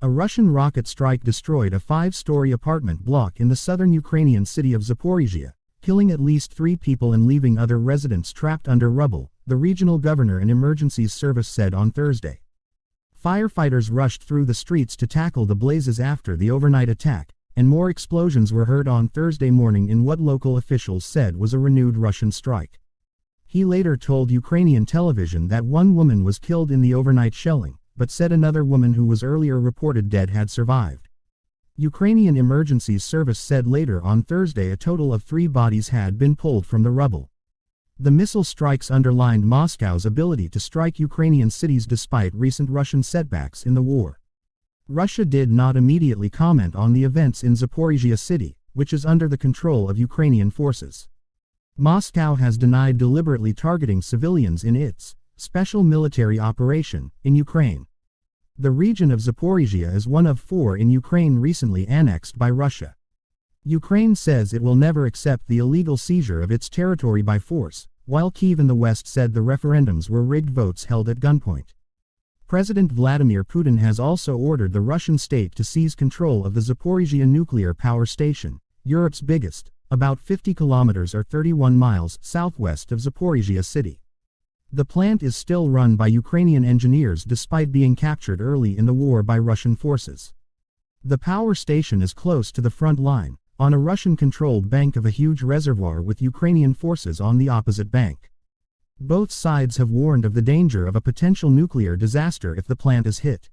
A Russian rocket strike destroyed a five-story apartment block in the southern Ukrainian city of Zaporizhia, killing at least three people and leaving other residents trapped under rubble, the regional governor and emergencies service said on Thursday. Firefighters rushed through the streets to tackle the blazes after the overnight attack, and more explosions were heard on Thursday morning in what local officials said was a renewed Russian strike. He later told Ukrainian television that one woman was killed in the overnight shelling, but said another woman who was earlier reported dead had survived. Ukrainian Emergency Service said later on Thursday a total of three bodies had been pulled from the rubble. The missile strikes underlined Moscow's ability to strike Ukrainian cities despite recent Russian setbacks in the war. Russia did not immediately comment on the events in Zaporizhia city, which is under the control of Ukrainian forces. Moscow has denied deliberately targeting civilians in its special military operation in Ukraine. The region of Zaporizhia is one of four in Ukraine recently annexed by Russia. Ukraine says it will never accept the illegal seizure of its territory by force, while Kiev and the west said the referendums were rigged votes held at gunpoint. President Vladimir Putin has also ordered the Russian state to seize control of the Zaporizhia nuclear power station, Europe's biggest, about 50 kilometers or 31 miles southwest of Zaporizhia city. The plant is still run by Ukrainian engineers despite being captured early in the war by Russian forces. The power station is close to the front line, on a Russian-controlled bank of a huge reservoir with Ukrainian forces on the opposite bank. Both sides have warned of the danger of a potential nuclear disaster if the plant is hit.